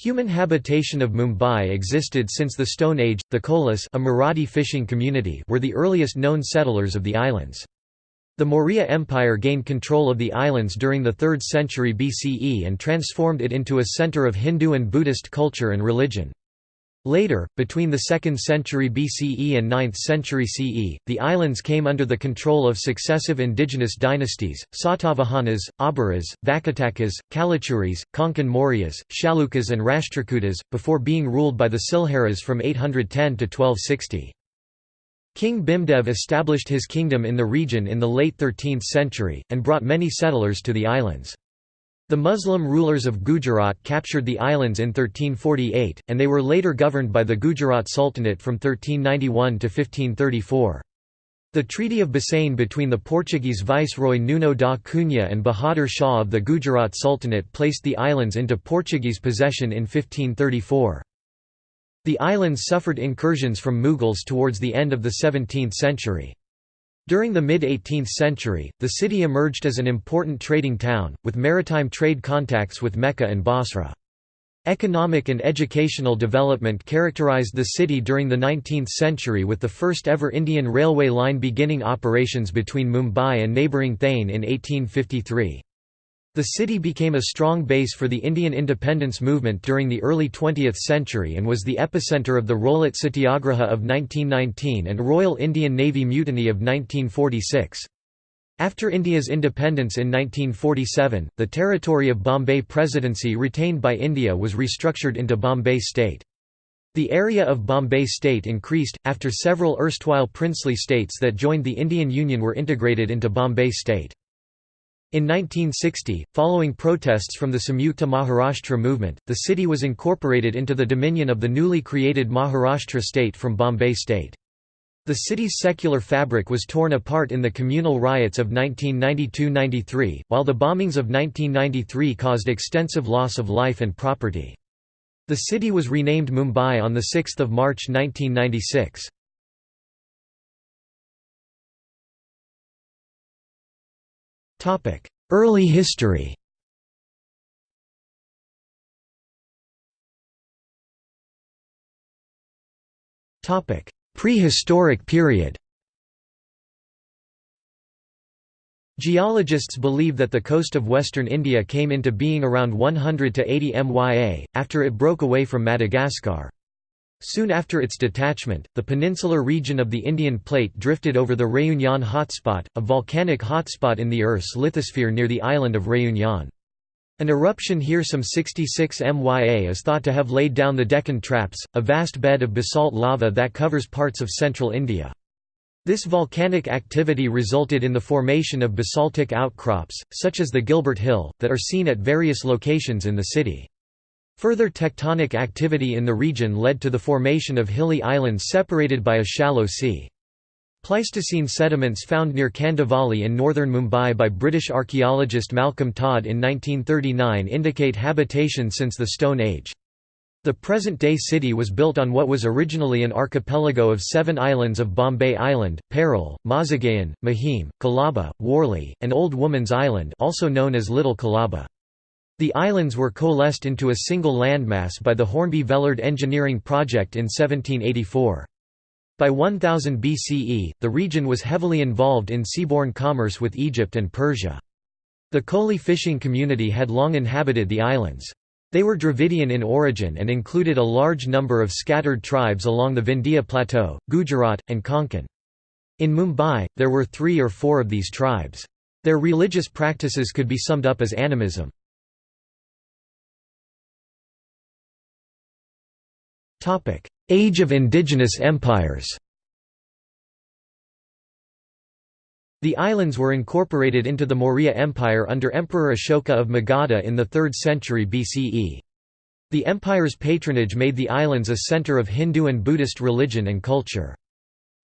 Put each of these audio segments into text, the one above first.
Human habitation of Mumbai existed since the Stone Age. The Kolis, a Marathi fishing community, were the earliest known settlers of the islands. The Maurya Empire gained control of the islands during the 3rd century BCE and transformed it into a center of Hindu and Buddhist culture and religion. Later, between the 2nd century BCE and 9th century CE, the islands came under the control of successive indigenous dynasties, Satavahanas, Abhiras, Vakatakas, Kalachuris, Konkan Mauryas, Chalukyas and Rashtrakutas, before being ruled by the Silharas from 810 to 1260. King Bhimdev established his kingdom in the region in the late 13th century, and brought many settlers to the islands. The Muslim rulers of Gujarat captured the islands in 1348, and they were later governed by the Gujarat Sultanate from 1391 to 1534. The Treaty of Bassein between the Portuguese viceroy Nuno da Cunha and Bahadur Shah of the Gujarat Sultanate placed the islands into Portuguese possession in 1534. The islands suffered incursions from Mughals towards the end of the 17th century. During the mid-18th century, the city emerged as an important trading town, with maritime trade contacts with Mecca and Basra. Economic and educational development characterized the city during the 19th century with the first ever Indian railway line beginning operations between Mumbai and neighbouring Thane in 1853. The city became a strong base for the Indian independence movement during the early 20th century and was the epicenter of the Rowlatt Satyagraha of 1919 and Royal Indian Navy Mutiny of 1946. After India's independence in 1947, the territory of Bombay Presidency retained by India was restructured into Bombay State. The area of Bombay State increased, after several erstwhile princely states that joined the Indian Union were integrated into Bombay State. In 1960, following protests from the Samyukta Maharashtra movement, the city was incorporated into the dominion of the newly created Maharashtra state from Bombay state. The city's secular fabric was torn apart in the communal riots of 1992–93, while the bombings of 1993 caused extensive loss of life and property. The city was renamed Mumbai on 6 March 1996. Early history. Prehistoric period. Geologists believe that the coast of western India came into being around 100 to 80 MYA, after it broke away from Madagascar. Soon after its detachment, the peninsular region of the Indian plate drifted over the Réunion hotspot, a volcanic hotspot in the Earth's lithosphere near the island of Réunion. An eruption here some 66 MYA is thought to have laid down the Deccan Traps, a vast bed of basalt lava that covers parts of central India. This volcanic activity resulted in the formation of basaltic outcrops, such as the Gilbert Hill, that are seen at various locations in the city. Further tectonic activity in the region led to the formation of hilly islands separated by a shallow sea. Pleistocene sediments found near Kandivali in northern Mumbai by British archaeologist Malcolm Todd in 1939 indicate habitation since the Stone Age. The present-day city was built on what was originally an archipelago of seven islands of Bombay Island, Parel, Mazagaon, Mahim, Colaba, Worli, and Old Woman's Island also known as Little Colaba. The islands were coalesced into a single landmass by the Hornby Vellard engineering project in 1784. By 1000 BCE, the region was heavily involved in seaborne commerce with Egypt and Persia. The Koli fishing community had long inhabited the islands. They were Dravidian in origin and included a large number of scattered tribes along the Vindhya Plateau, Gujarat, and Konkan. In Mumbai, there were three or four of these tribes. Their religious practices could be summed up as animism. Age of indigenous empires The islands were incorporated into the Maurya Empire under Emperor Ashoka of Magadha in the 3rd century BCE. The empire's patronage made the islands a center of Hindu and Buddhist religion and culture.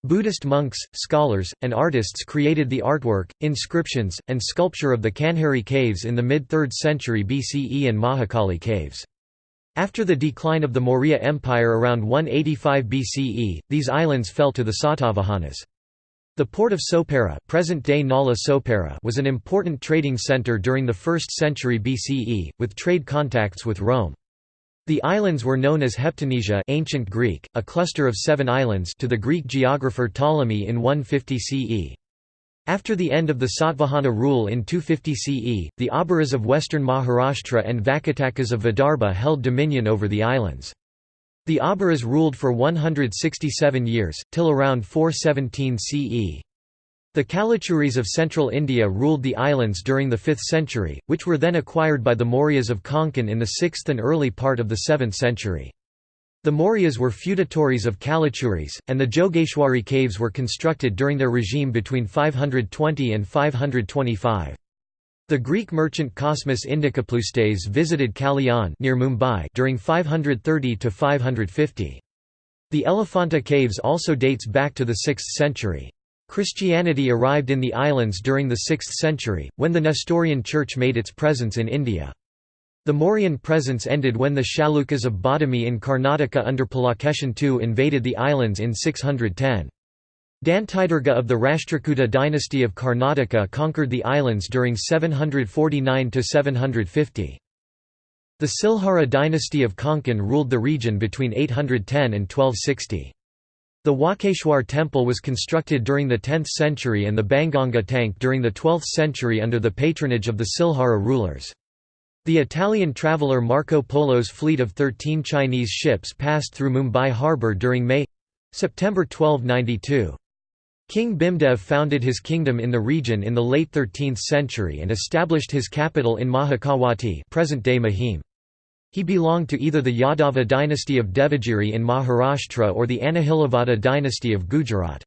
Buddhist monks, scholars, and artists created the artwork, inscriptions, and sculpture of the Kanheri caves in the mid-3rd century BCE and Mahakali caves. After the decline of the Maurya Empire around 185 BCE, these islands fell to the Satavahanas. The port of Sopara, present-day Nala Sopara was an important trading center during the 1st century BCE, with trade contacts with Rome. The islands were known as Heptanesia ancient Greek, a cluster of seven islands to the Greek geographer Ptolemy in 150 CE. After the end of the Satvahana rule in 250 CE, the Abhiras of western Maharashtra and Vakatakas of Vidarbha held dominion over the islands. The Abhiras ruled for 167 years, till around 417 CE. The Kalachuris of central India ruled the islands during the 5th century, which were then acquired by the Mauryas of Konkan in the 6th and early part of the 7th century. The Mauryas were feudatories of Kalachuris, and the Jogeshwari caves were constructed during their regime between 520 and 525. The Greek merchant Cosmas Indicopleustes visited Kalyan near Mumbai during 530 to 550. The Elephanta caves also dates back to the 6th century. Christianity arrived in the islands during the 6th century, when the Nestorian Church made its presence in India. The Mauryan presence ended when the Chalukyas of Badami in Karnataka under Pulakeshin II invaded the islands in 610. Dantidurga of the Rashtrakuta dynasty of Karnataka conquered the islands during 749–750. The Silhara dynasty of Konkan ruled the region between 810 and 1260. The Walkeshwar temple was constructed during the 10th century and the Banganga tank during the 12th century under the patronage of the Silhara rulers. The Italian traveller Marco Polo's fleet of 13 Chinese ships passed through Mumbai harbour during May—September 1292. King Bhimdev founded his kingdom in the region in the late 13th century and established his capital in Mahakawati present-day Mahim. He belonged to either the Yadava dynasty of Devagiri in Maharashtra or the Anahilavada dynasty of Gujarat.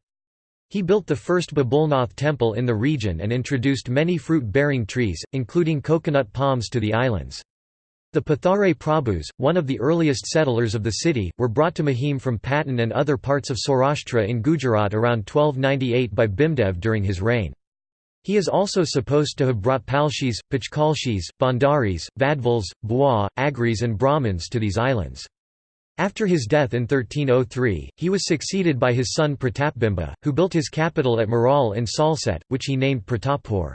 He built the first Babulnath temple in the region and introduced many fruit-bearing trees, including coconut palms to the islands. The Pathare Prabhus, one of the earliest settlers of the city, were brought to Mahim from Patan and other parts of Saurashtra in Gujarat around 1298 by Bhimdev during his reign. He is also supposed to have brought Palshis, Pachkalshis, Bhandaris, Vadvals, Bua, Agris and Brahmins to these islands. After his death in 1303, he was succeeded by his son Pratapbimba, who built his capital at Maral in Salsette, which he named Pratappur.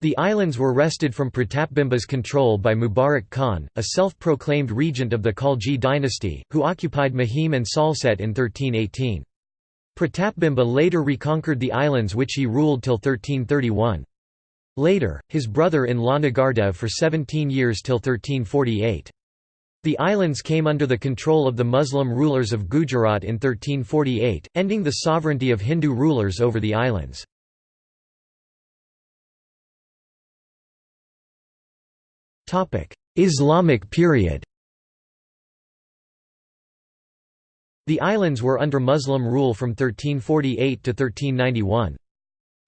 The islands were wrested from Pratapbimba's control by Mubarak Khan, a self-proclaimed regent of the Khalji dynasty, who occupied Mahim and Salsette in 1318. Pratapbimba later reconquered the islands which he ruled till 1331. Later, his brother-in-law Nagardev for 17 years till 1348. The islands came under the control of the Muslim rulers of Gujarat in 1348, ending the sovereignty of Hindu rulers over the islands. Islamic period The islands were under Muslim rule from 1348 to 1391.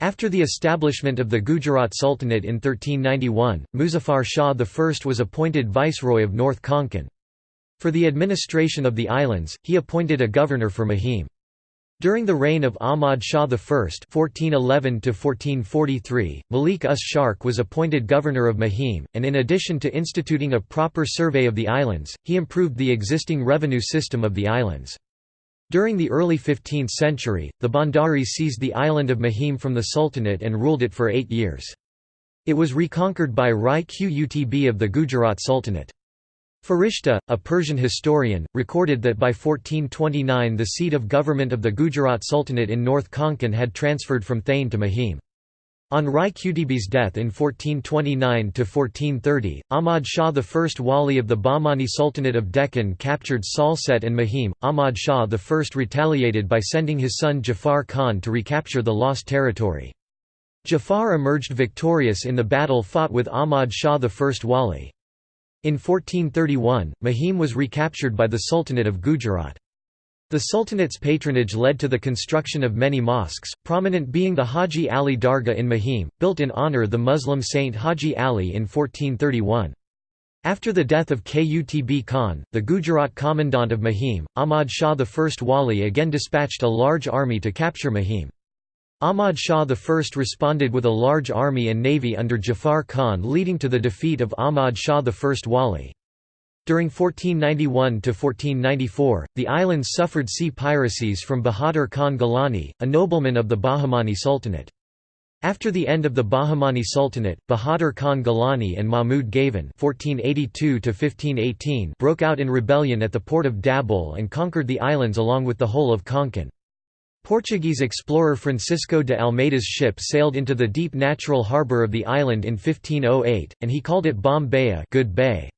After the establishment of the Gujarat Sultanate in 1391, Muzaffar Shah I was appointed viceroy of North Konkan. For the administration of the islands, he appointed a governor for Mahim. During the reign of Ahmad Shah I (1411–1443), Malik us Sharq was appointed governor of Mahim, and in addition to instituting a proper survey of the islands, he improved the existing revenue system of the islands. During the early 15th century, the Bhandaris seized the island of Mahim from the Sultanate and ruled it for eight years. It was reconquered by Rai Qutb of the Gujarat Sultanate. Farishta, a Persian historian, recorded that by 1429 the seat of government of the Gujarat Sultanate in North Konkan had transferred from Thane to Mahim. On Rai Qutb's death in 1429–1430, Ahmad Shah I Wali of the Bahmani Sultanate of Deccan captured Salsette and Mahim. Ahmad Shah I retaliated by sending his son Jafar Khan to recapture the lost territory. Jafar emerged victorious in the battle fought with Ahmad Shah I Wali. In 1431, Mahim was recaptured by the Sultanate of Gujarat. The Sultanate's patronage led to the construction of many mosques, prominent being the Haji Ali Dargah in Mahim, built in honor of the Muslim saint Haji Ali in 1431. After the death of Qutb Khan, the Gujarat commandant of Mahim, Ahmad Shah I Wali again dispatched a large army to capture Mahim. Ahmad Shah I responded with a large army and navy under Jafar Khan leading to the defeat of Ahmad Shah I Wali. During 1491 to 1494, the islands suffered sea piracies from Bahadur Khan Gilani, a nobleman of the Bahmani Sultanate. After the end of the Bahmani Sultanate, Bahadur Khan Gilani and Mahmud Gavan (1482–1518) broke out in rebellion at the port of Dabul and conquered the islands along with the whole of Konkan. Portuguese explorer Francisco de Almeida's ship sailed into the deep natural harbour of the island in 1508, and he called it Bom Good Bay.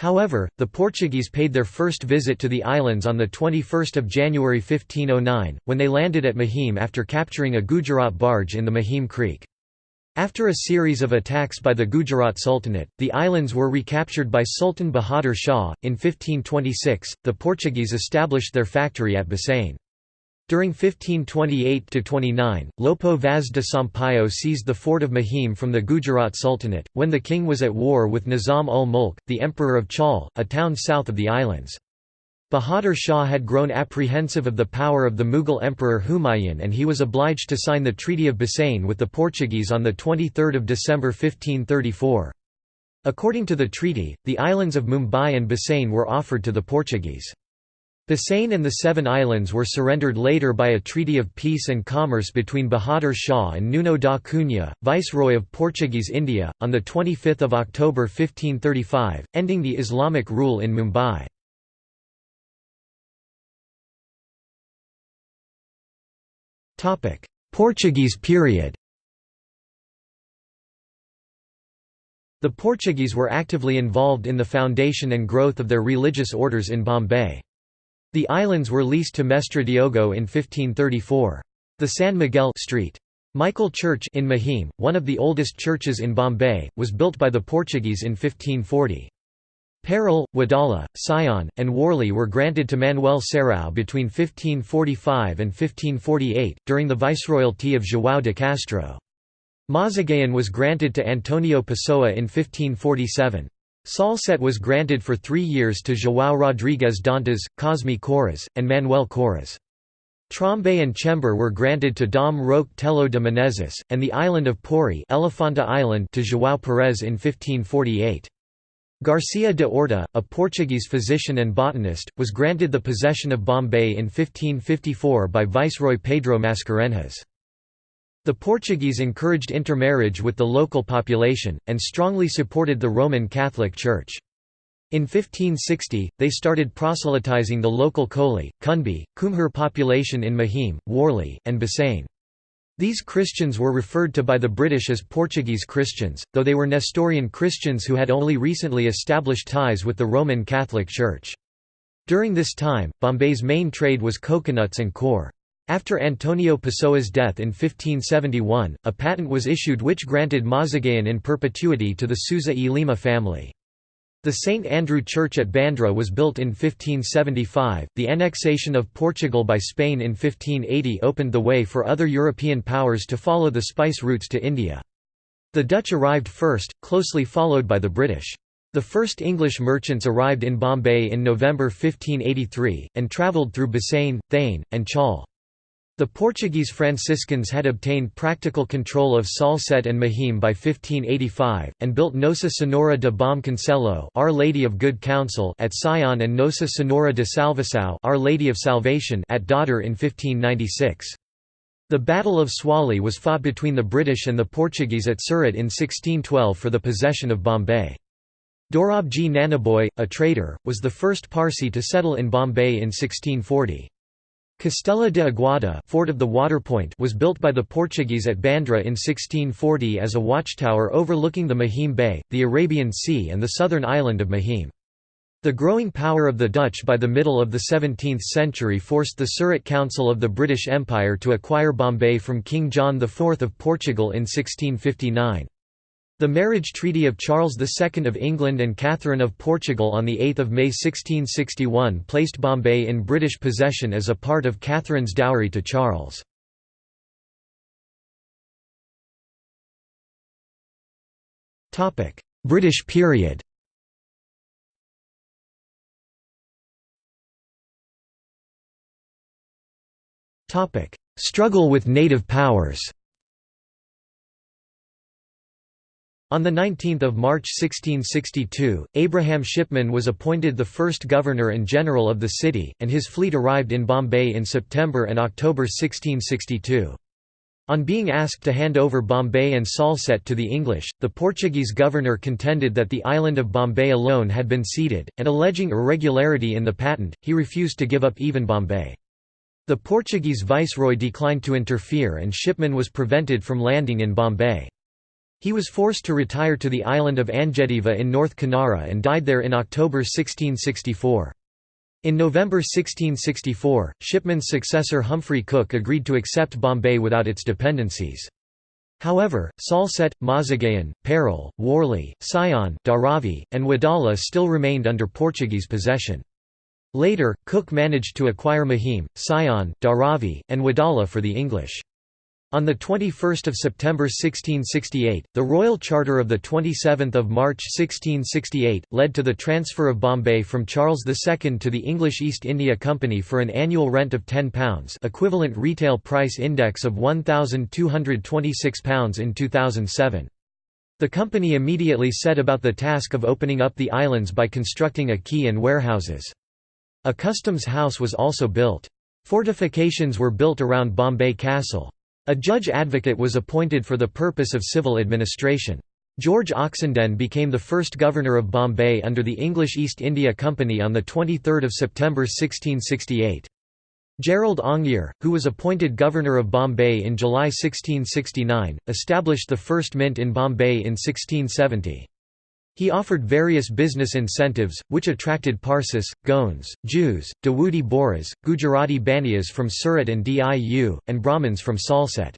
However, the Portuguese paid their first visit to the islands on 21 January 1509, when they landed at Mahim after capturing a Gujarat barge in the Mahim Creek. After a series of attacks by the Gujarat Sultanate, the islands were recaptured by Sultan Bahadur Shah. In 1526, the Portuguese established their factory at Bassein. During 1528–29, Lopo Vaz de Sampaio seized the fort of Mahim from the Gujarat Sultanate, when the king was at war with Nizam ul Mulk, the emperor of Chaul, a town south of the islands. Bahadur Shah had grown apprehensive of the power of the Mughal emperor Humayun and he was obliged to sign the Treaty of Bassein with the Portuguese on 23 December 1534. According to the treaty, the islands of Mumbai and Bassein were offered to the Portuguese. Bassein and the Seven Islands were surrendered later by a treaty of peace and commerce between Bahadur Shah and Nuno da Cunha, viceroy of Portuguese India, on 25 October 1535, ending the Islamic rule in Mumbai. Portuguese period The Portuguese were actively involved in the foundation and growth of their religious orders in Bombay. The islands were leased to Mestre Diogo in 1534. The San Miguel Street. Michael Church in Mahim, one of the oldest churches in Bombay, was built by the Portuguese in 1540. Parel, Wadala, Sion, and Worli were granted to Manuel Serrao between 1545 and 1548, during the viceroyalty of João de Castro. Mazagaon was granted to Antonio Pessoa in 1547. Salcete was granted for three years to João Rodrigues Dantas, Cosme Corres, and Manuel Corres. Trombay and Chembur were granted to Dom Roque Tello de Menezes, and the island of Pori Elefanta Island to João Perez in 1548. Garcia de Orta, a Portuguese physician and botanist, was granted the possession of Bombay in 1554 by Viceroy Pedro Mascarenhas. The Portuguese encouraged intermarriage with the local population, and strongly supported the Roman Catholic Church. In 1560, they started proselytizing the local Koli, Kunbi, Kumhur population in Mahim, Worli, and Bassein. These Christians were referred to by the British as Portuguese Christians, though they were Nestorian Christians who had only recently established ties with the Roman Catholic Church. During this time, Bombay's main trade was coconuts and coir. After Antonio Pessoa's death in 1571, a patent was issued which granted Mazagaon in perpetuity to the Sousa e Lima family. The St. Andrew Church at Bandra was built in 1575. The annexation of Portugal by Spain in 1580 opened the way for other European powers to follow the spice routes to India. The Dutch arrived first, closely followed by the British. The first English merchants arrived in Bombay in November 1583, and travelled through Bassein, Thane, and Chaul. The Portuguese Franciscans had obtained practical control of Salcete and Mahim by 1585, and built Nossa Senhora de Bom Conselho Our Lady of Good Counsel at Sion and Nossa Senhora de Salvação Our Lady of Salvation at Dadar in 1596. The Battle of Swally was fought between the British and the Portuguese at Surat in 1612 for the possession of Bombay. Dorabji Nanaboy, a trader, was the first Parsi to settle in Bombay in 1640. Castela de Aguada Fort of the Waterpoint was built by the Portuguese at Bandra in 1640 as a watchtower overlooking the Mahim Bay, the Arabian Sea and the southern island of Mahim. The growing power of the Dutch by the middle of the 17th century forced the Surat Council of the British Empire to acquire Bombay from King John IV of Portugal in 1659. The marriage treaty of Charles II of England and Catherine of Portugal on 8 May 1661 placed Bombay in British possession as a part of Catherine's dowry to Charles. British period. Struggle with native powers On 19 March 1662, Abraham Shipman was appointed the first governor and general of the city, and his fleet arrived in Bombay in September and October 1662. On being asked to hand over Bombay and Salsette to the English, the Portuguese governor contended that the island of Bombay alone had been ceded, and alleging irregularity in the patent, he refused to give up even Bombay. The Portuguese viceroy declined to interfere and Shipman was prevented from landing in Bombay. He was forced to retire to the island of Angediva in North Kanara and died there in October 1664. In November 1664, Shipman's successor Humphrey Cook agreed to accept Bombay without its dependencies. However, Salsette, Mazagaon, Parel, Worli, Sion, Dharavi, and Wadala still remained under Portuguese possession. Later, Cook managed to acquire Mahim, Sion, Dharavi, and Wadala for the English. On 21 September 1668, the Royal Charter of 27 March 1668, led to the transfer of Bombay from Charles II to the English East India Company for an annual rent of £10 equivalent retail price index of £1,226 in 2007. The company immediately set about the task of opening up the islands by constructing a quay and warehouses. A customs house was also built. Fortifications were built around Bombay Castle. A judge advocate was appointed for the purpose of civil administration. George Oxenden became the first governor of Bombay under the English East India Company on 23 September 1668. Gerald Aungier, who was appointed governor of Bombay in July 1669, established the first mint in Bombay in 1670. He offered various business incentives, which attracted Parsis, Goans, Jews, Dawoodi Bohras, Gujarati Baniyas from Surat and Diu, and Brahmins from Salsette.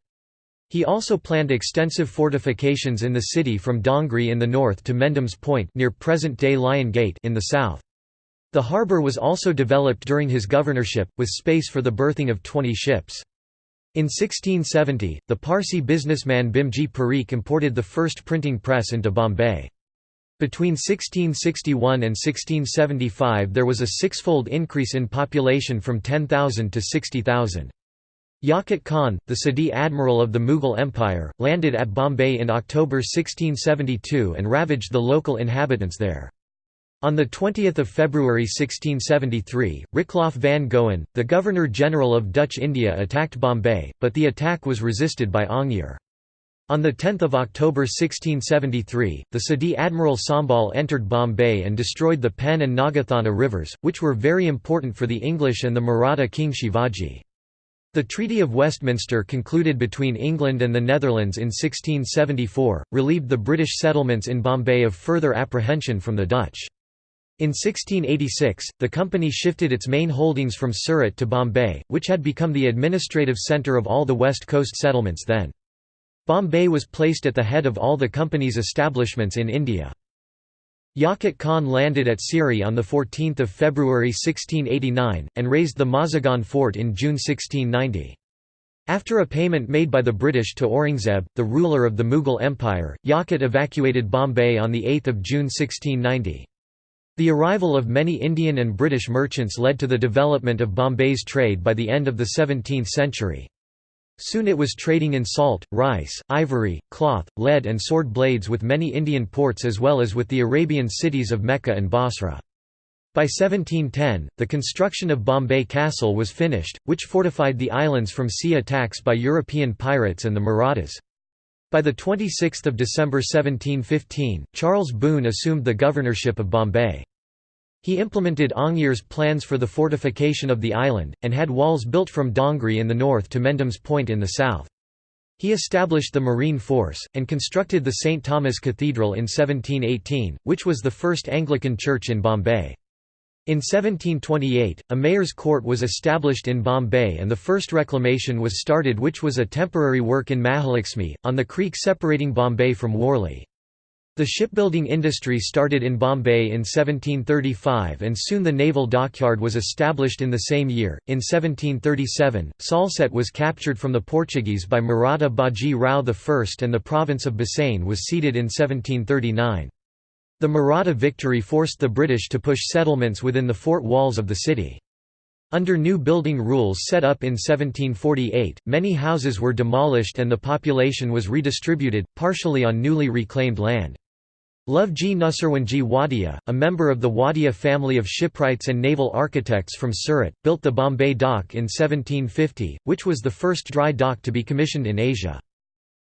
He also planned extensive fortifications in the city from Dongri in the north to Mendham's Point near present-day Lion Gate in the south. The harbour was also developed during his governorship, with space for the berthing of 20 ships. In 1670, the Parsi businessman Bhimji Parikh imported the first printing press into Bombay. Between 1661 and 1675 there was a sixfold increase in population from 10,000 to 60,000. Yaqut Khan, the Sidi admiral of the Mughal Empire, landed at Bombay in October 1672 and ravaged the local inhabitants there. On 20 February 1673, Richelaaf van Goen, the Governor-General of Dutch India attacked Bombay, but the attack was resisted by Aungier. On 10 October 1673, the Sidi Admiral Sambal entered Bombay and destroyed the Pen and Nagathana rivers, which were very important for the English and the Maratha king Shivaji. The Treaty of Westminster concluded between England and the Netherlands in 1674, relieved the British settlements in Bombay of further apprehension from the Dutch. In 1686, the company shifted its main holdings from Surat to Bombay, which had become the administrative centre of all the west coast settlements then. Bombay was placed at the head of all the company's establishments in India. Yaqut Khan landed at Sewri on 14 February 1689, and razed the Mazagaon fort in June 1690. After a payment made by the British to Aurangzeb, the ruler of the Mughal Empire, Yaqut evacuated Bombay on 8 June 1690. The arrival of many Indian and British merchants led to the development of Bombay's trade by the end of the 17th century. Soon it was trading in salt, rice, ivory, cloth, lead and sword blades with many Indian ports as well as with the Arabian cities of Mecca and Basra. By 1710, the construction of Bombay Castle was finished, which fortified the islands from sea attacks by European pirates and the Marathas. By 26 December 1715, Charles Boone assumed the governorship of Bombay. He implemented Aungier's plans for the fortification of the island, and had walls built from Dongri in the north to Mendham's Point in the south. He established the Marine Force, and constructed the St. Thomas Cathedral in 1718, which was the first Anglican church in Bombay. In 1728, a mayor's court was established in Bombay and the first reclamation was started which was a temporary work in Mahalakshmi, on the creek separating Bombay from Worli. The shipbuilding industry started in Bombay in 1735 and soon the naval dockyard was established in the same year. In 1737, Salsette was captured from the Portuguese by Maratha Baji Rao I and the province of Bassein was ceded in 1739. The Maratha victory forced the British to push settlements within the fort walls of the city. Under new building rules set up in 1748, many houses were demolished and the population was redistributed, partially on newly reclaimed land. Lovji Nusserwanji Wadia, a member of the Wadia family of shipwrights and naval architects from Surat, built the Bombay Dock in 1750, which was the first dry dock to be commissioned in Asia.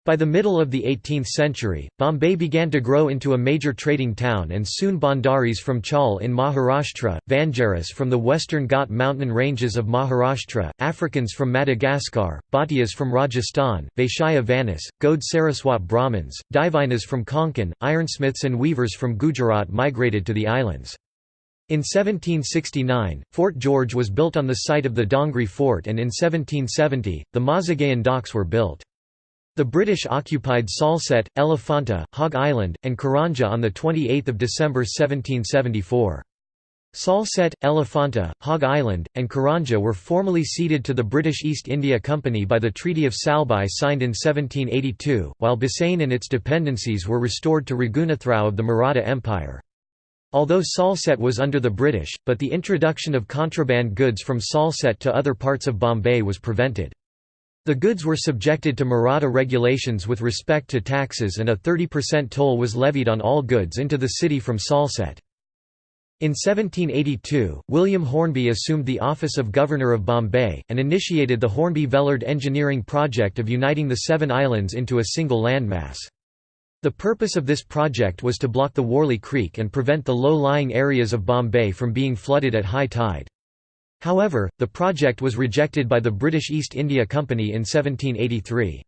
By the middle of the 18th century, Bombay began to grow into a major trading town and soon Bhandaris from Chaul in Maharashtra, Vanjaras from the western Ghat mountain ranges of Maharashtra, Africans from Madagascar, Bhatiyas from Rajasthan, Vaishya Vanis, Gode Saraswat Brahmins, Divinas from Konkan, ironsmiths and weavers from Gujarat migrated to the islands. In 1769, Fort George was built on the site of the Dongri Fort and in 1770, the Mazagaon docks were built. The British occupied Salsette, Elephanta, Hog Island, and Karanja on 28 December 1774. Salsette, Elephanta, Hog Island, and Karanja were formally ceded to the British East India Company by the Treaty of Salbai signed in 1782, while Bassein and its dependencies were restored to Raghunathrao of the Maratha Empire. Although Salsette was under the British, but the introduction of contraband goods from Salsette to other parts of Bombay was prevented. The goods were subjected to Maratha regulations with respect to taxes and a 30% toll was levied on all goods into the city from Salsette. In 1782, William Hornby assumed the office of Governor of Bombay, and initiated the Hornby-Vellard engineering project of uniting the seven islands into a single landmass. The purpose of this project was to block the Worli Creek and prevent the low-lying areas of Bombay from being flooded at high tide. However, the project was rejected by the British East India Company in 1783.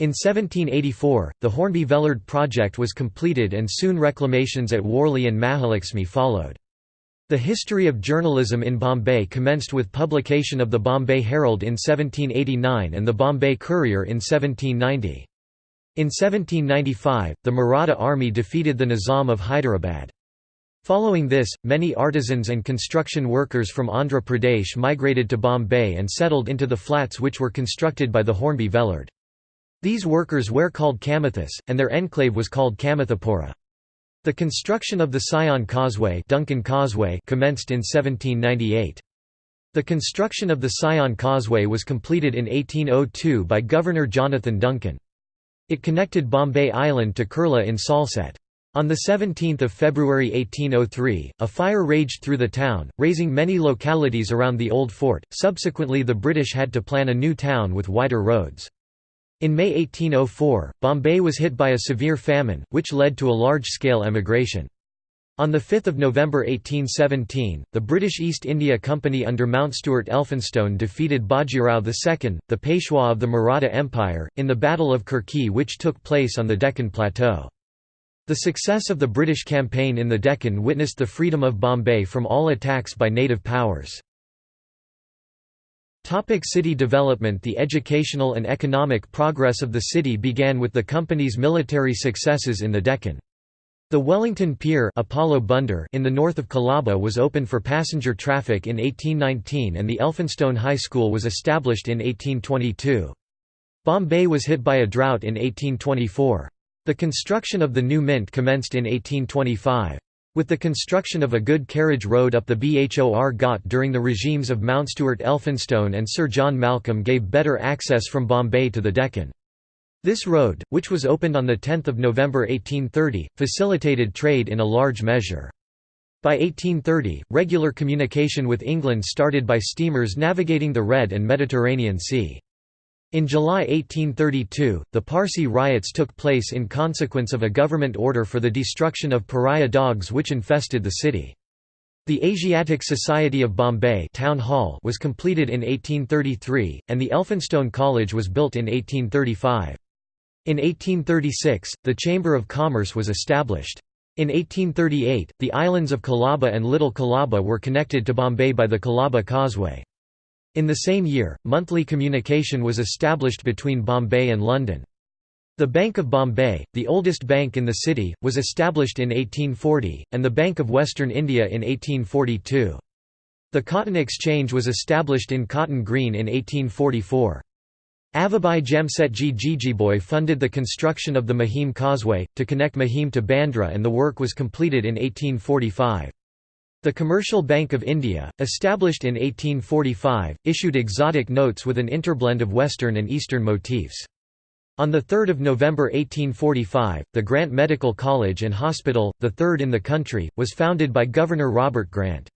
In 1784, the Hornby-Vellard project was completed and soon reclamations at Worli and Mahalaxmi followed. The history of journalism in Bombay commenced with publication of the Bombay Herald in 1789 and the Bombay Courier in 1790. In 1795, the Maratha army defeated the Nizam of Hyderabad. Following this, many artisans and construction workers from Andhra Pradesh migrated to Bombay and settled into the flats which were constructed by the Hornby Vellard. These workers were called Kamathis, and their enclave was called Kamathapura. The construction of the Sion Causeway, Duncan Causeway commenced in 1798. The construction of the Sion Causeway was completed in 1802 by Governor Jonathan Duncan. It connected Bombay Island to Kurla in Salsette. On 17 February 1803, a fire raged through the town, raising many localities around the old fort. Subsequently, the British had to plan a new town with wider roads. In May 1804, Bombay was hit by a severe famine, which led to a large-scale emigration. On 5 November 1817, the British East India Company under Mountstuart Elphinstone defeated Bajirao II, the Peshwa of the Maratha Empire, in the Battle of Khurki which took place on the Deccan Plateau. The success of the British campaign in the Deccan witnessed the freedom of Bombay from all attacks by native powers. Topic city development The educational and economic progress of the city began with the company's military successes in the Deccan. The Wellington Pier Apollo Bunder in the north of Colaba was opened for passenger traffic in 1819 and the Elphinstone High School was established in 1822. Bombay was hit by a drought in 1824. The construction of the new mint commenced in 1825. With the construction of a good carriage road up the Bhor Ghat during the regimes of Mountstuart Elphinstone and Sir John Malcolm gave better access from Bombay to the Deccan. This road, which was opened on 10 November 1830, facilitated trade in a large measure. By 1830, regular communication with England started by steamers navigating the Red and Mediterranean Sea. In July 1832, the Parsi riots took place in consequence of a government order for the destruction of pariah dogs which infested the city. The Asiatic Society of Bombay town hall was completed in 1833, and the Elphinstone College was built in 1835. In 1836, the Chamber of Commerce was established. In 1838, the islands of Colaba and Little Colaba were connected to Bombay by the Colaba Causeway. In the same year, monthly communication was established between Bombay and London. The Bank of Bombay, the oldest bank in the city, was established in 1840, and the Bank of Western India in 1842. The Cotton Exchange was established in Cotton Green in 1844. Avabai Jamsetji Jejeebhoy funded the construction of the Mahim Causeway, to connect Mahim to Bandra and the work was completed in 1845. The Commercial Bank of India, established in 1845, issued exotic notes with an interblend of Western and Eastern motifs. On 3 November 1845, the Grant Medical College and Hospital, the third in the country, was founded by Governor Robert Grant.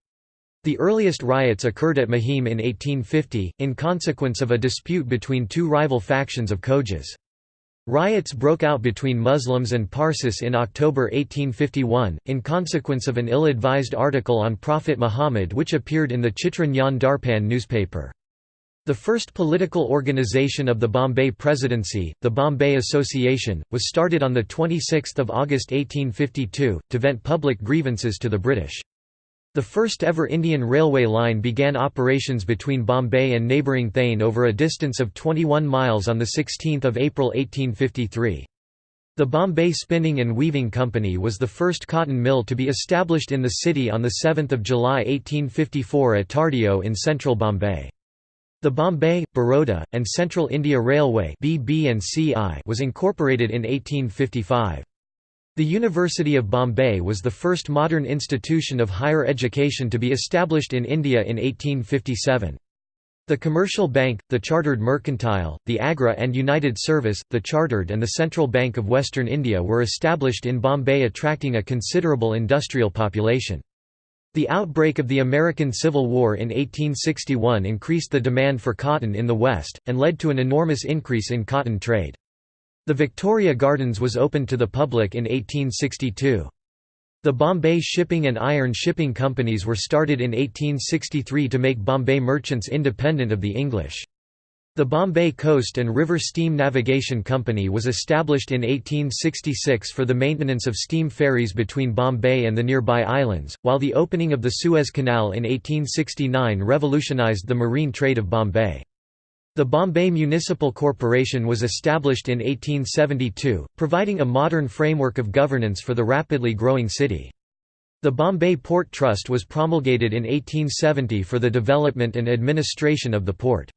The earliest riots occurred at Mahim in 1850, in consequence of a dispute between two rival factions of Khojas. Riots broke out between Muslims and Parsis in October 1851, in consequence of an ill-advised article on Prophet Muhammad which appeared in the Chitra Nyan Darpan newspaper. The first political organization of the Bombay Presidency, the Bombay Association, was started on 26 August 1852, to vent public grievances to the British. The first ever Indian railway line began operations between Bombay and neighbouring Thane over a distance of 21 miles on 16 April 1853. The Bombay Spinning and Weaving Company was the first cotton mill to be established in the city on 7 July 1854 at Tardeo in central Bombay. The Bombay, Baroda, and Central India Railway was incorporated in 1855. The University of Bombay was the first modern institution of higher education to be established in India in 1857. The Commercial Bank, the Chartered Mercantile, the Agra and United Service, the Chartered and the Central Bank of Western India were established in Bombay attracting a considerable industrial population. The outbreak of the American Civil War in 1861 increased the demand for cotton in the West, and led to an enormous increase in cotton trade. The Victoria Gardens was opened to the public in 1862. The Bombay Shipping and Iron Shipping Companies were started in 1863 to make Bombay merchants independent of the English. The Bombay Coast and River Steam Navigation Company was established in 1866 for the maintenance of steam ferries between Bombay and the nearby islands, while the opening of the Suez Canal in 1869 revolutionized the marine trade of Bombay. The Bombay Municipal Corporation was established in 1872, providing a modern framework of governance for the rapidly growing city. The Bombay Port Trust was promulgated in 1870 for the development and administration of the port.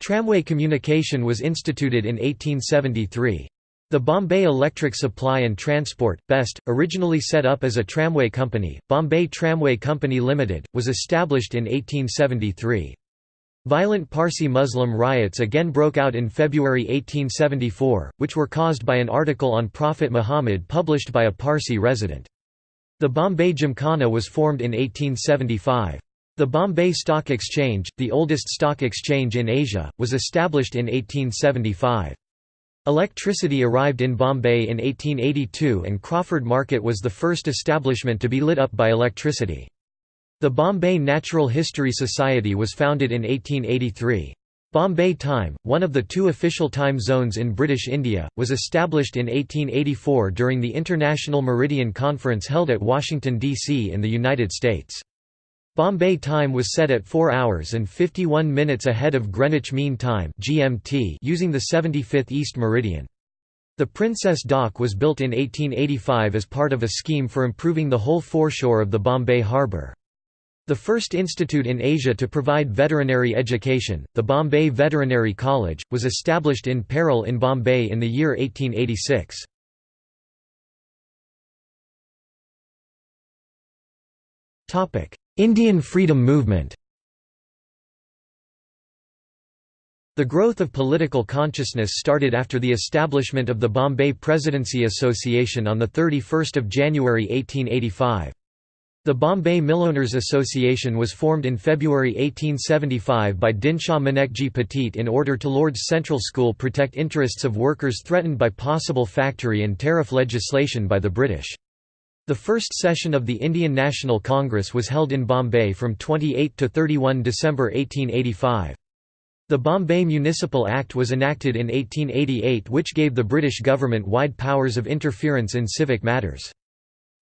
Tramway communication was instituted in 1873. The Bombay Electric Supply and Transport, BEST, originally set up as a tramway company, Bombay Tramway Company Limited, was established in 1873. Violent Parsi Muslim riots again broke out in February 1874, which were caused by an article on Prophet Muhammad published by a Parsi resident. The Bombay Gymkhana was formed in 1875. The Bombay Stock Exchange, the oldest stock exchange in Asia, was established in 1875. Electricity arrived in Bombay in 1882 and Crawford Market was the first establishment to be lit up by electricity. The Bombay Natural History Society was founded in 1883. Bombay Time, one of the two official time zones in British India, was established in 1884 during the International Meridian Conference held at Washington, D.C. in the United States. Bombay time was set at 4 hours and 51 minutes ahead of Greenwich Mean Time (GMT) using the 75th East Meridian. The Princess Dock was built in 1885 as part of a scheme for improving the whole foreshore of the Bombay harbour. The first institute in Asia to provide veterinary education, the Bombay Veterinary College, was established in Parel in Bombay in the year 1886. Indian freedom movement The growth of political consciousness started after the establishment of the Bombay Presidency Association on 31 January 1885. The Bombay Millowners Association was formed in February 1875 by Dinshaw Manekji Petit in order to Lord's Central School protect interests of workers threatened by possible factory and tariff legislation by the British. The first session of the Indian National Congress was held in Bombay from 28 to 31 December 1885. The Bombay Municipal Act was enacted in 1888 which gave the British government wide powers of interference in civic matters.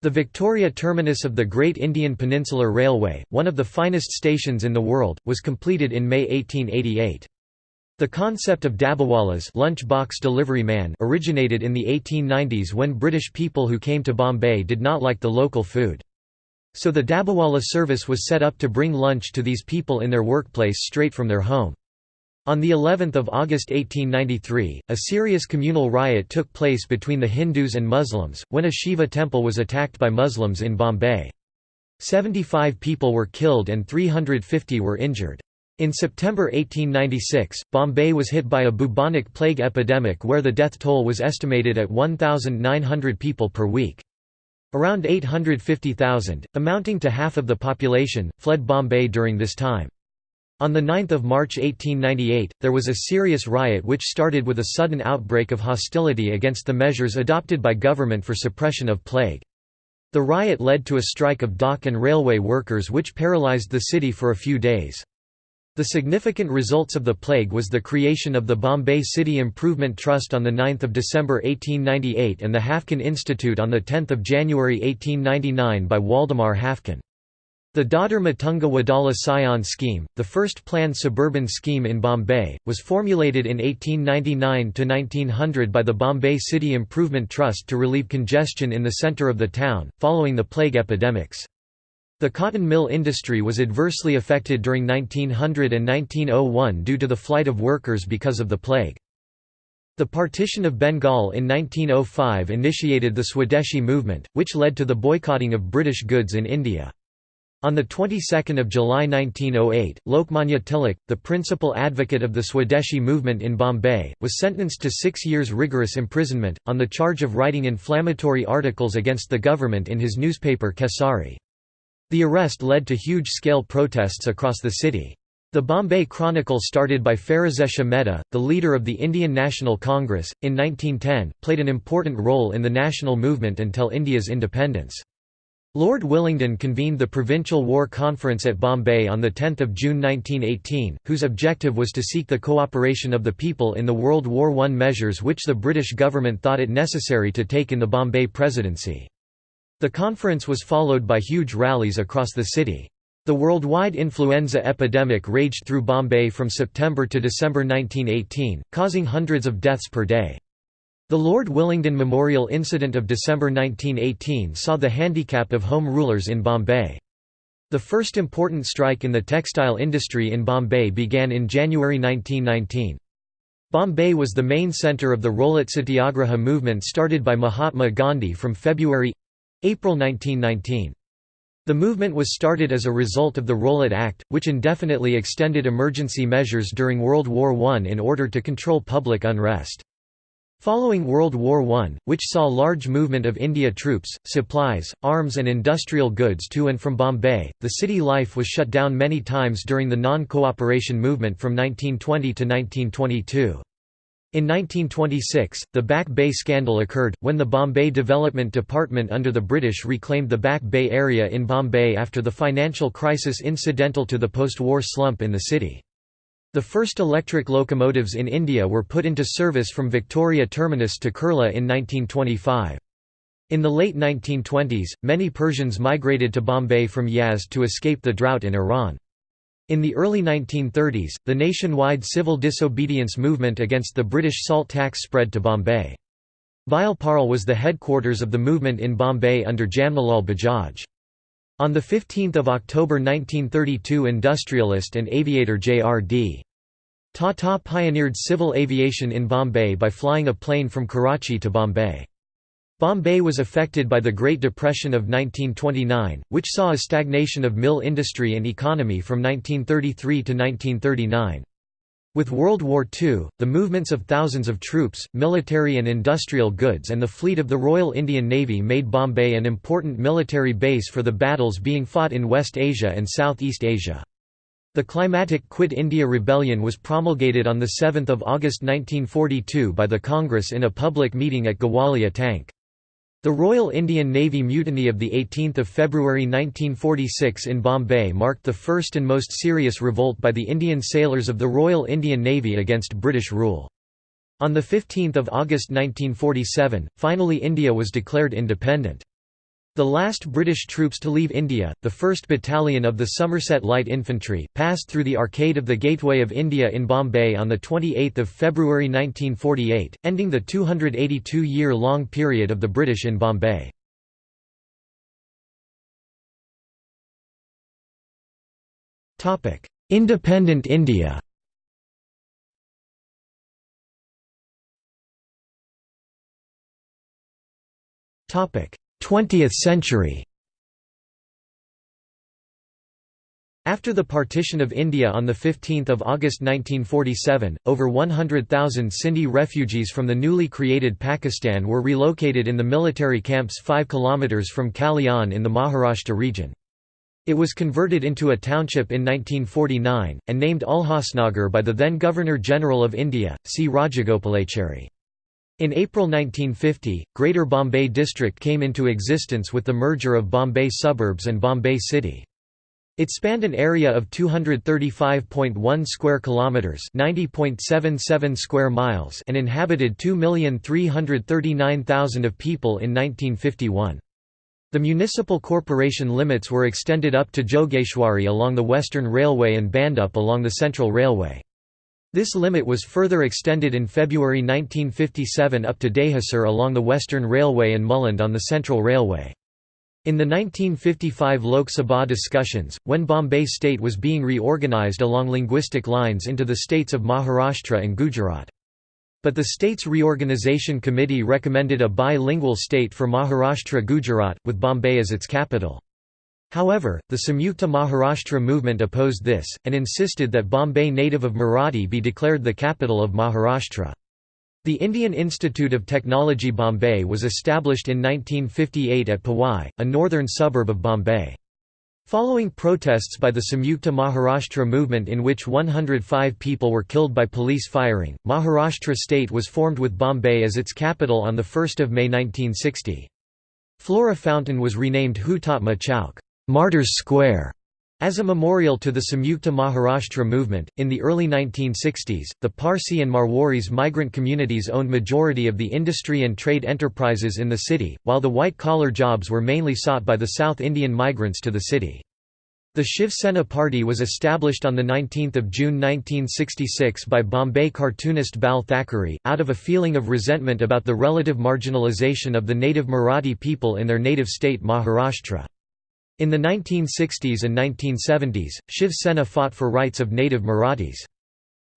The Victoria terminus of the Great Indian Peninsular Railway, one of the finest stations in the world, was completed in May 1888. The concept of dabbawallas lunch box delivery man originated in the 1890s when British people who came to Bombay did not like the local food. So the dabbawala service was set up to bring lunch to these people in their workplace straight from their home. On the 11th of August 1893, a serious communal riot took place between the Hindus and Muslims, when a Shiva temple was attacked by Muslims in Bombay. 75 people were killed and 350 were injured. In September 1896, Bombay was hit by a bubonic plague epidemic where the death toll was estimated at 1,900 people per week. Around 850,000, amounting to half of the population, fled Bombay during this time. On 9 March 1898, there was a serious riot which started with a sudden outbreak of hostility against the measures adopted by government for suppression of plague. The riot led to a strike of dock and railway workers which paralysed the city for a few days. The significant results of the plague was the creation of the Bombay City Improvement Trust on 9 December 1898 and the Haffkine Institute on 10 January 1899 by Waldemar Haffkine. The Dadar Matunga Wadala Sion scheme, the first planned suburban scheme in Bombay, was formulated in 1899–1900 by the Bombay City Improvement Trust to relieve congestion in the centre of the town, following the plague epidemics. The cotton mill industry was adversely affected during 1900 and 1901 due to the flight of workers because of the plague. The partition of Bengal in 1905 initiated the Swadeshi movement, which led to the boycotting of British goods in India. On the 22nd of July 1908, Lokmanya Tilak, the principal advocate of the Swadeshi movement in Bombay, was sentenced to six years rigorous imprisonment, on the charge of writing inflammatory articles against the government in his newspaper Kesari. The arrest led to huge-scale protests across the city. The Bombay Chronicle started by Pherozeshah Mehta, the leader of the Indian National Congress, in 1910, played an important role in the national movement until India's independence. Lord Willingdon convened the Provincial War Conference at Bombay on 10 June 1918, whose objective was to seek the cooperation of the people in the World War I measures which the British government thought it necessary to take in the Bombay Presidency. The conference was followed by huge rallies across the city. The worldwide influenza epidemic raged through Bombay from September to December 1918, causing hundreds of deaths per day. The Lord Willingdon Memorial Incident of December 1918 saw the handicap of home rulers in Bombay. The first important strike in the textile industry in Bombay began in January 1919. Bombay was the main centre of the Rowlatt Satyagraha movement started by Mahatma Gandhi from February April 1919. The movement was started as a result of the Rowlatt Act, which indefinitely extended emergency measures during World War I in order to control public unrest. Following World War I, which saw large movement of India troops, supplies, arms and industrial goods to and from Bombay, the city life was shut down many times during the non-cooperation movement from 1920 to 1922. In 1926, the Back Bay scandal occurred, when the Bombay Development Department under the British reclaimed the Back Bay area in Bombay after the financial crisis incidental to the post-war slump in the city. The first electric locomotives in India were put into service from Victoria Terminus to Kurla in 1925. In the late 1920s, many Persians migrated to Bombay from Yazd to escape the drought in Iran. In the early 1930s, the nationwide civil disobedience movement against the British salt tax spread to Bombay. Vile Parle was the headquarters of the movement in Bombay under Jamnalal Bajaj. On 15 October 1932 industrialist and aviator J.R.D. Tata pioneered civil aviation in Bombay by flying a plane from Karachi to Bombay. Bombay was affected by the Great Depression of 1929, which saw a stagnation of mill industry and economy from 1933 to 1939. With World War II, the movements of thousands of troops, military and industrial goods and the fleet of the Royal Indian Navy made Bombay an important military base for the battles being fought in West Asia and Southeast Asia. The climatic Quit India Rebellion was promulgated on 7 August 1942 by the Congress in a public meeting at Gawalia Tank. The Royal Indian Navy mutiny of 18 February 1946 in Bombay marked the first and most serious revolt by the Indian sailors of the Royal Indian Navy against British rule. On 15 August 1947, finally India was declared independent. The last British troops to leave India, the 1st Battalion of the Somerset Light Infantry, passed through the Arcade of the Gateway of India in Bombay on 28 February 1948, ending the 282-year-long period of the British in Bombay. Independent India Topic 20th century After the partition of India on 15 August 1947, over 100,000 Sindhi refugees from the newly created Pakistan were relocated in the military camps 5 km from Kalyan in the Maharashtra region. It was converted into a township in 1949, and named Ulhasnagar by the then Governor-General of India, C. Rajagopalachari. In April 1950, Greater Bombay District came into existence with the merger of Bombay suburbs and Bombay City. It spanned an area of 235.1 square kilometers, 90.77 square miles, and inhabited 2,339,000 of people in 1951. The municipal corporation limits were extended up to Jogeshwari along the Western Railway and Bhandup along the Central Railway. This limit was further extended in February 1957 up to Dahisar along the Western Railway and Mulund on the Central Railway. In the 1955 Lok Sabha discussions, when Bombay state was being reorganised along linguistic lines into the states of Maharashtra and Gujarat. But the state's reorganisation committee recommended a bilingual state for Maharashtra Gujarat, with Bombay as its capital. However, the Samyukta Maharashtra movement opposed this, and insisted that Bombay native of Marathi be declared the capital of Maharashtra. The Indian Institute of Technology Bombay was established in 1958 at Powai, a northern suburb of Bombay. Following protests by the Samyukta Maharashtra movement in which 105 people were killed by police firing, Maharashtra state was formed with Bombay as its capital on 1 May 1960. Flora Fountain was renamed Hutatma Chowk Martyrs Square", as a memorial to the Samyukta Maharashtra movement. In the early 1960s, the Parsi and Marwaris migrant communities owned majority of the industry and trade enterprises in the city, while the white-collar jobs were mainly sought by the South Indian migrants to the city. The Shiv Sena party was established on 19 June 1966 by Bombay cartoonist Bal Thackeray, out of a feeling of resentment about the relative marginalisation of the native Marathi people in their native state Maharashtra. In the 1960s and 1970s, Shiv Sena fought for rights of native Marathis.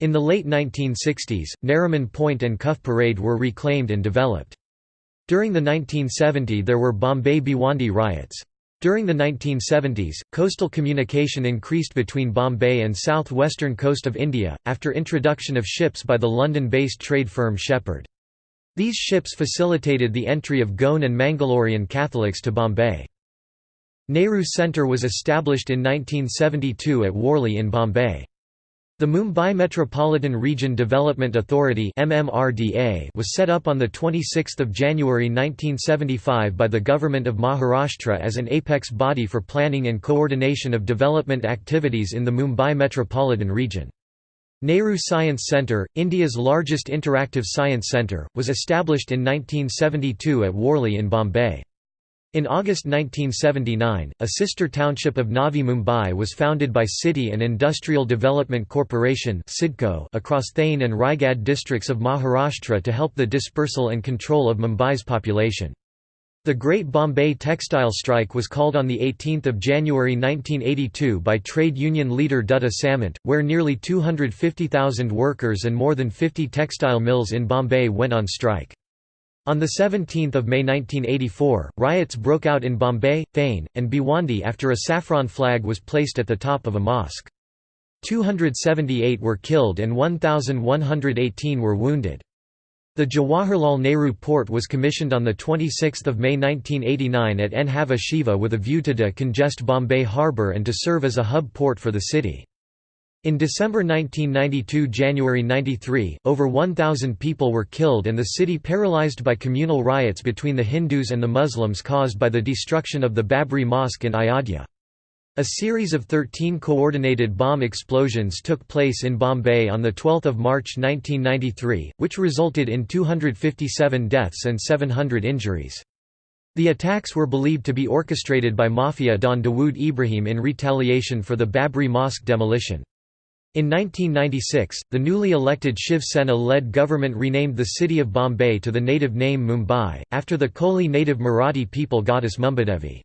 In the late 1960s, Nariman Point and Cuff Parade were reclaimed and developed. During the 1970 there were Bombay Bhiwandi riots. During the 1970s, coastal communication increased between Bombay and south-western coast of India, after introduction of ships by the London-based trade firm Shepherd. These ships facilitated the entry of Goan and Mangalorean Catholics to Bombay. Nehru Centre was established in 1972 at Worli in Bombay. The Mumbai Metropolitan Region Development Authority was set up on 26 January 1975 by the Government of Maharashtra as an apex body for planning and coordination of development activities in the Mumbai metropolitan region. Nehru Science Centre, India's largest interactive science centre, was established in 1972 at Worli in Bombay. In August 1979, a sister township of Navi Mumbai was founded by City and Industrial Development Corporation across Thane and Raigad districts of Maharashtra to help the dispersal and control of Mumbai's population. The Great Bombay Textile Strike was called on 18 January 1982 by trade union leader Dutta Samant, where nearly 250,000 workers and more than 50 textile mills in Bombay went on strike. On 17 May 1984, riots broke out in Bombay, Thane, and Bhiwandi after a saffron flag was placed at the top of a mosque. 278 were killed and 1,118 were wounded. The Jawaharlal Nehru Port was commissioned on 26 May 1989 at Nhava Sheva with a view to decongest Bombay harbour and to serve as a hub port for the city. In December 1992 January 93, over 1,000 people were killed and the city paralyzed by communal riots between the Hindus and the Muslims caused by the destruction of the Babri Mosque in Ayodhya. A series of 13 coordinated bomb explosions took place in Bombay on 12 March 1993, which resulted in 257 deaths and 700 injuries. The attacks were believed to be orchestrated by Mafia Don Dawood Ibrahim in retaliation for the Babri Mosque demolition. In 1996, the newly elected Shiv Sena-led government renamed the city of Bombay to the native name Mumbai, after the Koli native Marathi people goddess Mumbadevi.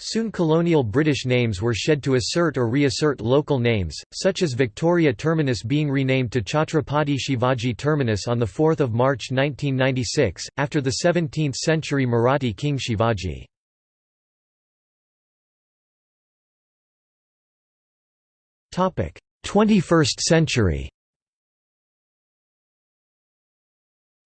Soon colonial British names were shed to assert or reassert local names, such as Victoria Terminus being renamed to Chhatrapati Shivaji Terminus on 4 March 1996, after the 17th-century Marathi king Shivaji. 21st century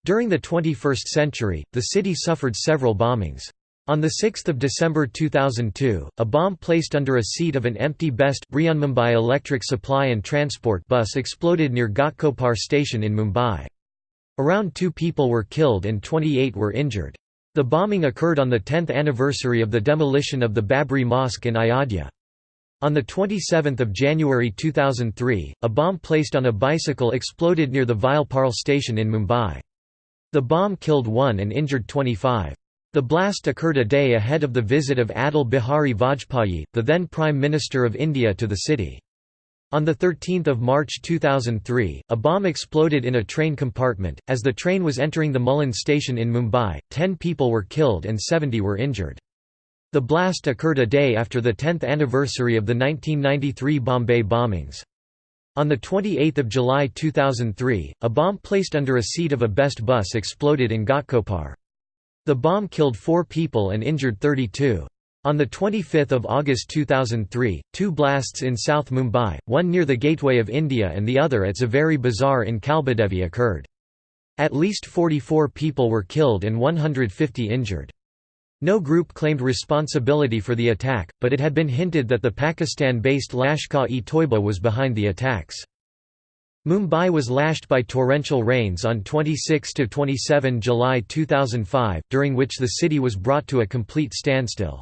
During the 21st century, the city suffered several bombings. On 6 December 2002, a bomb placed under a seat of an empty Best, Mumbai electric supply and transport bus exploded near Ghatkopar station in Mumbai. Around two people were killed and 28 were injured. The bombing occurred on the 10th anniversary of the demolition of the Babri Mosque in Ayodhya. On 27 January 2003, a bomb placed on a bicycle exploded near the Vileparle station in Mumbai. The bomb killed one and injured 25. The blast occurred a day ahead of the visit of Atal Bihari Vajpayee, the then Prime Minister of India to the city. On 13 March 2003, a bomb exploded in a train compartment. As the train was entering the Mulund station in Mumbai, 10 people were killed and 70 were injured. The blast occurred a day after the 10th anniversary of the 1993 Bombay bombings. On 28 July 2003, a bomb placed under a seat of a Best bus exploded in Ghatkopar. The bomb killed four people and injured 32. On 25 August 2003, two blasts in South Mumbai, one near the Gateway of India and the other at Zaveri Bazaar in Kalbadevi occurred. At least 44 people were killed and 150 injured. No group claimed responsibility for the attack, but it had been hinted that the Pakistan-based Lashkar-e-Toiba was behind the attacks. Mumbai was lashed by torrential rains on 26–27 July 2005, during which the city was brought to a complete standstill.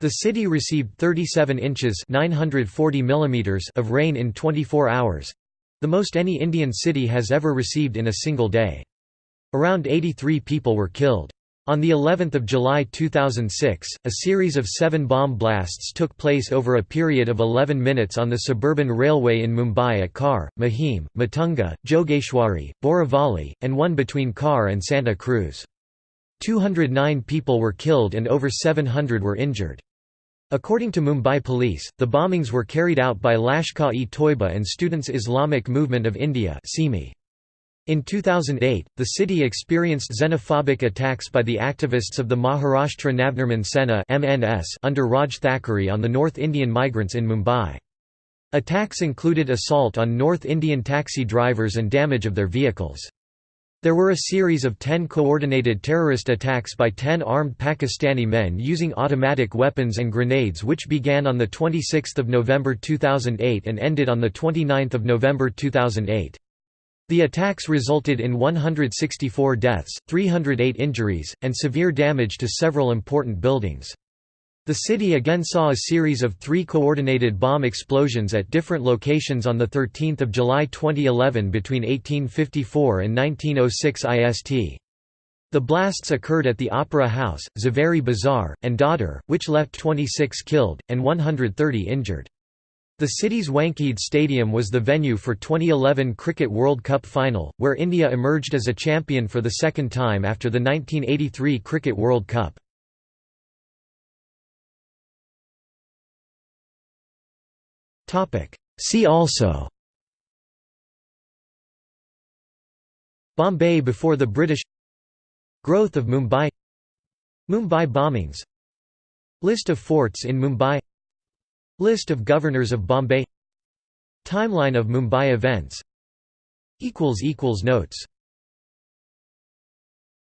The city received 37 inches 940 mm of rain in 24 hours—the most any Indian city has ever received in a single day. Around 83 people were killed. On the 11th of July 2006, a series of seven bomb blasts took place over a period of 11 minutes on the suburban railway in Mumbai at Khar, Mahim, Matunga, Jogeshwari, Borivali, and one between Khar and Santa Cruz. 209 people were killed and over 700 were injured. According to Mumbai police, the bombings were carried out by Lashkar-e-Toiba and Students Islamic Movement of India in 2008, the city experienced xenophobic attacks by the activists of the Maharashtra Navnirman Sena under Raj Thackeray on the North Indian migrants in Mumbai. Attacks included assault on North Indian taxi drivers and damage of their vehicles. There were a series of ten coordinated terrorist attacks by ten armed Pakistani men using automatic weapons and grenades which began on 26 November 2008 and ended on 29 November 2008. The attacks resulted in 164 deaths, 308 injuries, and severe damage to several important buildings. The city again saw a series of three coordinated bomb explosions at different locations on 13 July 2011 between 1854 and 1906 IST. The blasts occurred at the Opera House, Zaveri Bazaar, and Dadar, which left 26 killed, and 130 injured. The city's Wankhede Stadium was the venue for 2011 Cricket World Cup final, where India emerged as a champion for the second time after the 1983 Cricket World Cup. See also Bombay before the British Growth of Mumbai Mumbai bombings List of forts in Mumbai List of governors of Bombay. Timeline of Mumbai events. Notes